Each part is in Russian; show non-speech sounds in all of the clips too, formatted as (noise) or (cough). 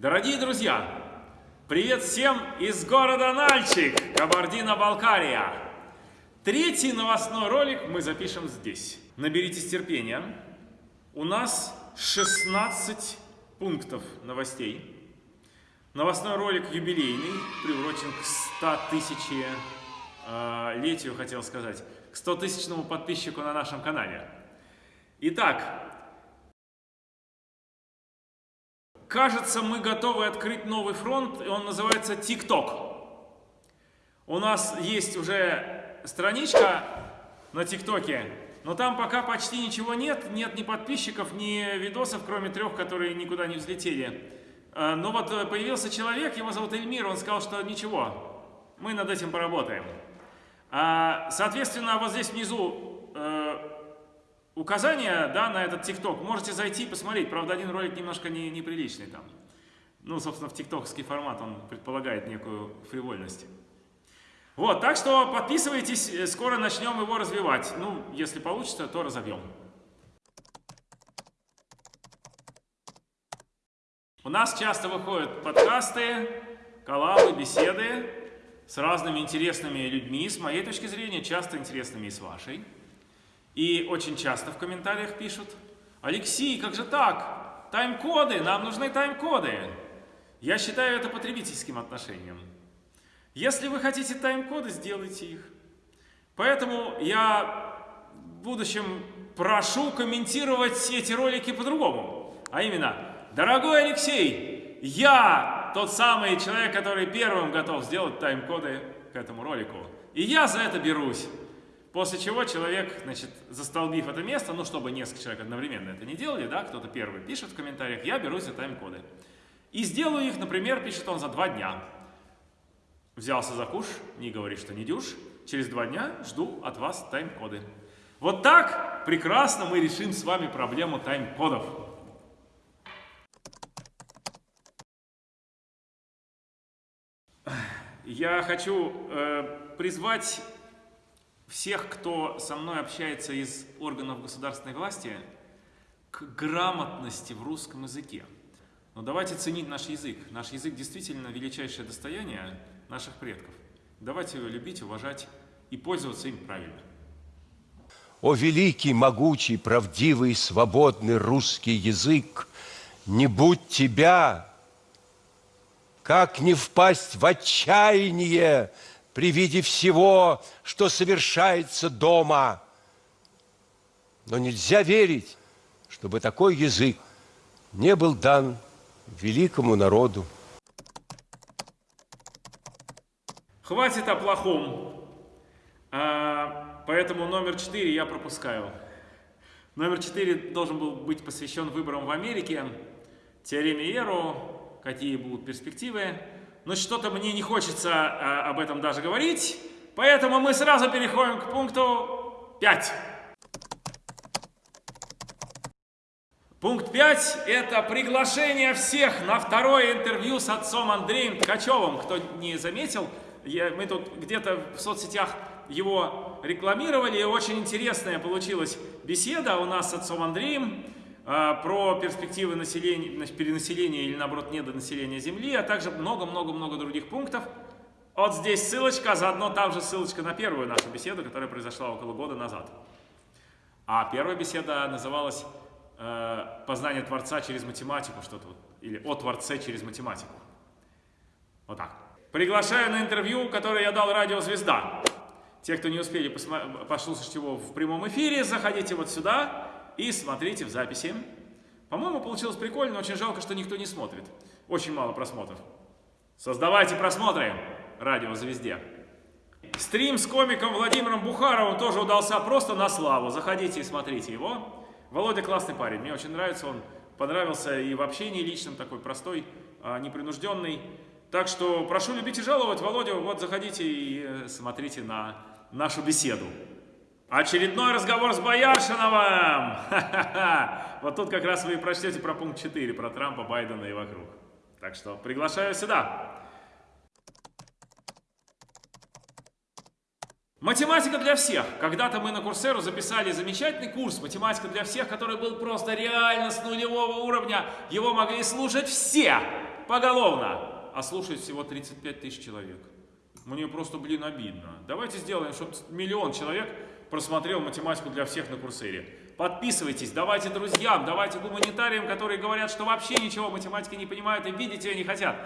Дорогие друзья, привет всем из города Нальчик, Кабардино-Балкария. Третий новостной ролик мы запишем здесь. Наберитесь терпения. У нас 16 пунктов новостей. Новостной ролик юбилейный, приурочен к 100 тысячи э, летию, хотел сказать, к 100 тысячному подписчику на нашем канале. Итак, кажется, мы готовы открыть новый фронт, и он называется TikTok. У нас есть уже страничка на ТикТоке, но там пока почти ничего нет, нет ни подписчиков, ни видосов, кроме трех, которые никуда не взлетели. А, но вот э, появился человек, его зовут Эльмир, он сказал, что ничего, мы над этим поработаем. А, соответственно, вот здесь внизу указание да, на этот ТикТок. Можете зайти и посмотреть. Правда, один ролик немножко не, неприличный там. Ну, собственно, в тиктокский формат он предполагает некую фривольность. Вот, так что подписывайтесь, э, скоро начнем его развивать. Ну, если получится, то разовьем. У нас часто выходят подкасты, коллабы, беседы с разными интересными людьми, с моей точки зрения, часто интересными и с вашей. И очень часто в комментариях пишут, Алексей, как же так? Тайм-коды, нам нужны тайм-коды. Я считаю это потребительским отношением. Если вы хотите тайм-коды, сделайте их. Поэтому я в будущем прошу комментировать эти ролики по-другому. А именно, дорогой Алексей, я тот самый человек, который первым готов сделать тайм-коды к этому ролику. И я за это берусь. После чего человек, значит, застолбив это место, ну, чтобы несколько человек одновременно это не делали, да, кто-то первый пишет в комментариях, я берусь за тайм-коды. И сделаю их, например, пишет он за два дня. Взялся за куш, не говори, что не дюш, через два дня жду от вас тайм-коды. Вот так прекрасно мы решим с вами проблему тайм-кодов. Я хочу э, призвать всех, кто со мной общается из органов государственной власти, к грамотности в русском языке. Но давайте ценить наш язык. Наш язык действительно величайшее достояние наших предков. Давайте его любить, уважать и пользоваться им правильно. О великий, могучий, правдивый, свободный русский язык, не будь тебя, как не впасть в отчаяние, при виде всего, что совершается дома. Но нельзя верить, чтобы такой язык не был дан великому народу. Хватит о плохом. А, поэтому номер четыре я пропускаю. Номер четыре должен был быть посвящен выборам в Америке, теореме Эру, какие будут перспективы но что-то мне не хочется а, об этом даже говорить, поэтому мы сразу переходим к пункту 5. Пункт 5 – это приглашение всех на второе интервью с отцом Андреем Ткачевым. Кто не заметил, я, мы тут где-то в соцсетях его рекламировали, очень интересная получилась беседа у нас с отцом Андреем. А, про перспективы населения, перенаселения или, наоборот, недонаселения Земли, а также много-много-много других пунктов. Вот здесь ссылочка, заодно там же ссылочка на первую нашу беседу, которая произошла около года назад. А первая беседа называлась э, «Познание Творца через математику», что-то вот, или «О Творце через математику». Вот так. Приглашаю на интервью, которое я дал радио «Звезда». Те, кто не успели послушать его в прямом эфире, заходите вот сюда и смотрите в записи. По-моему, получилось прикольно, очень жалко, что никто не смотрит. Очень мало просмотров. Создавайте просмотры, радио «Звезде». Стрим с комиком Владимиром Бухаровым тоже удался просто на славу. Заходите и смотрите его. Володя классный парень, мне очень нравится, он понравился и в общении личном, такой простой, а, непринужденный. Так что прошу любить и жаловать, Володя, вот заходите и э, смотрите на нашу беседу. Очередной разговор с Бояршиновым! Вот тут как раз вы и прочтете про пункт 4, про Трампа, Байдена и вокруг. Так что приглашаю сюда. Математика для всех. Когда-то мы на Курсеру записали замечательный курс «Математика для всех», который был просто реально с нулевого уровня. Его могли слушать все поголовно, а слушает всего 35 тысяч человек. Мне просто, блин, обидно. Давайте сделаем, чтобы миллион человек просмотрел математику для всех на Курсере. Подписывайтесь, давайте друзьям, давайте гуманитариям, которые говорят, что вообще ничего математики не понимают и видеть ее не хотят.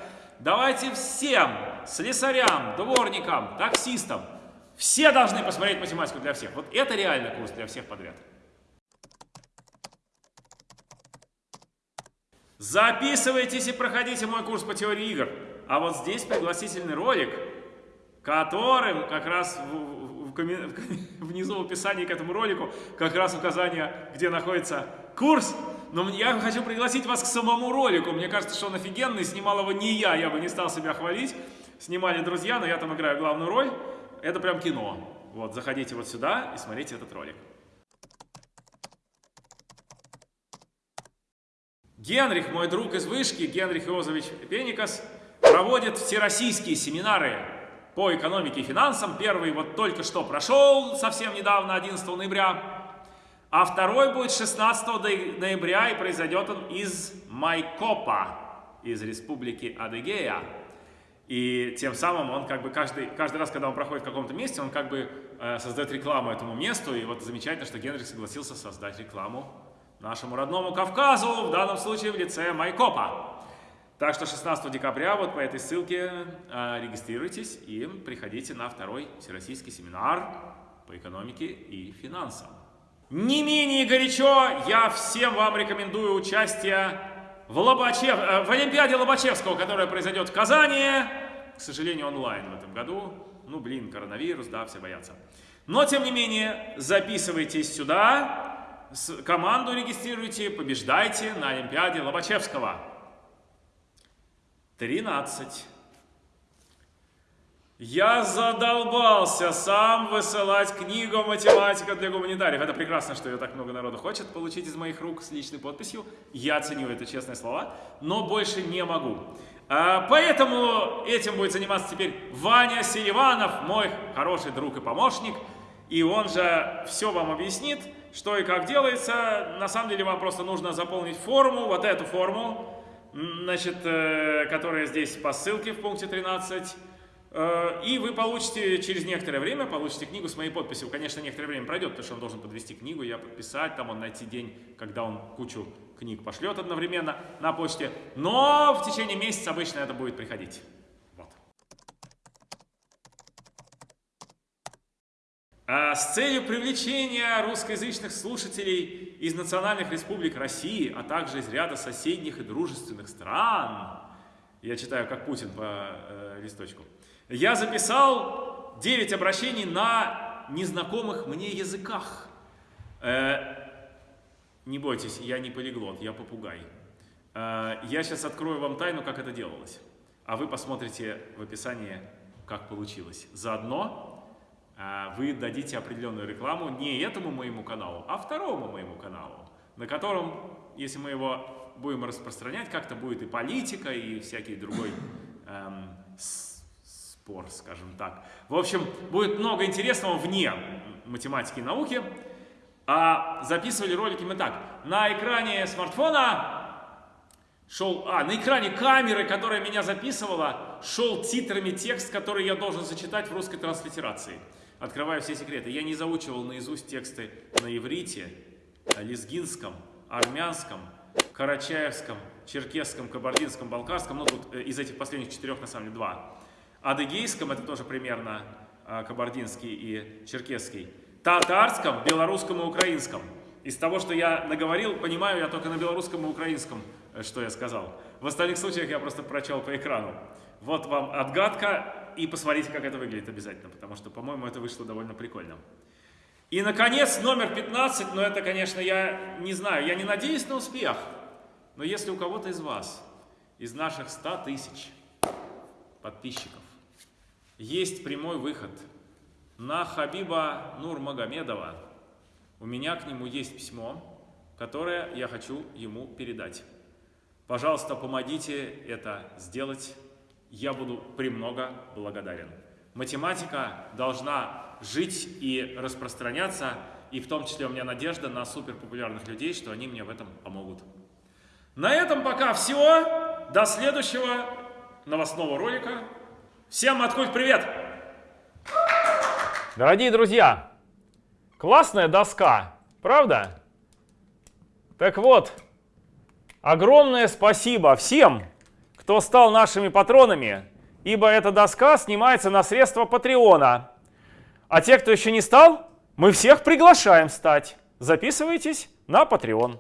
Давайте всем, слесарям, дворникам, таксистам, все должны посмотреть математику для всех. Вот это реально курс для всех подряд. Записывайтесь и проходите мой курс по теории игр. А вот здесь пригласительный ролик, которым как раз в, (laughs) внизу в описании к этому ролику как раз указание, где находится курс. Но я хочу пригласить вас к самому ролику. Мне кажется, что он офигенный. Снимал его не я, я бы не стал себя хвалить. Снимали друзья, но я там играю главную роль. Это прям кино. Вот, заходите вот сюда и смотрите этот ролик. Генрих, мой друг из вышки, Генрих Иозович Пеникас, проводит всероссийские семинары по экономике и финансам. Первый вот только что прошел, совсем недавно, 11 ноября. А второй будет 16 ноября, и произойдет он из Майкопа, из республики Адыгея. И тем самым он как бы каждый, каждый раз, когда он проходит в каком-то месте, он как бы э, создает рекламу этому месту. И вот замечательно, что Генрих согласился создать рекламу нашему родному Кавказу, в данном случае в лице Майкопа. Так что 16 декабря вот по этой ссылке э, регистрируйтесь и приходите на второй всероссийский семинар по экономике и финансам. Не менее горячо я всем вам рекомендую участие в, Лобачев, э, в Олимпиаде Лобачевского, которая произойдет в Казани. К сожалению, онлайн в этом году. Ну, блин, коронавирус, да, все боятся. Но, тем не менее, записывайтесь сюда, команду регистрируйте, побеждайте на Олимпиаде Лобачевского. 13. Я задолбался сам высылать книгу «Математика для гуманитариев». Это прекрасно, что ее так много народу хочет получить из моих рук с личной подписью. Я ценю это, честные слова, но больше не могу. А, поэтому этим будет заниматься теперь Ваня Селиванов, мой хороший друг и помощник. И он же все вам объяснит что и как делается. На самом деле вам просто нужно заполнить форму, вот эту форму, значит, э, которая здесь по ссылке в пункте 13. Э, и вы получите через некоторое время, получите книгу с моей подписью. Конечно, некоторое время пройдет, потому что он должен подвести книгу, я подписать, там он найти день, когда он кучу книг пошлет одновременно на почте. Но в течение месяца обычно это будет приходить. А с целью привлечения русскоязычных слушателей из национальных республик России, а также из ряда соседних и дружественных стран, я читаю как Путин по э, листочку, я записал 9 обращений на незнакомых мне языках. Э, не бойтесь, я не полиглот, я попугай. Э, я сейчас открою вам тайну, как это делалось, а вы посмотрите в описании, как получилось. Заодно вы дадите определенную рекламу не этому моему каналу, а второму моему каналу, на котором, если мы его будем распространять, как-то будет и политика, и всякий другой эм, спор, скажем так. В общем, будет много интересного вне математики и науки. А записывали ролики мы так. На экране смартфона шел... А, на экране камеры, которая меня записывала, шел титрами текст, который я должен зачитать в русской транслитерации открываю все секреты. Я не заучивал наизусть тексты на иврите, лезгинском, армянском, карачаевском, черкесском, кабардинском, балкарском, ну тут э, из этих последних четырех на самом деле два. Адыгейском, это тоже примерно э, кабардинский и черкесский. Татарском, белорусском и украинском. Из того, что я наговорил, понимаю я только на белорусском и украинском, что я сказал. В остальных случаях я просто прочел по экрану. Вот вам отгадка и посмотрите, как это выглядит обязательно, потому что, по-моему, это вышло довольно прикольно. И, наконец, номер 15, но это, конечно, я не знаю, я не надеюсь на успех, но если у кого-то из вас, из наших 100 тысяч подписчиков, есть прямой выход на Хабиба Нурмагомедова, у меня к нему есть письмо, которое я хочу ему передать. Пожалуйста, помогите это сделать я буду премного благодарен. Математика должна жить и распространяться, и в том числе у меня надежда на суперпопулярных людей, что они мне в этом помогут. На этом пока все. до следующего новостного ролика. Всем откуль привет! Дорогие друзья, классная доска, правда? Так вот, огромное спасибо всем, кто стал нашими патронами, ибо эта доска снимается на средства Патреона. А те, кто еще не стал, мы всех приглашаем стать. Записывайтесь на Patreon.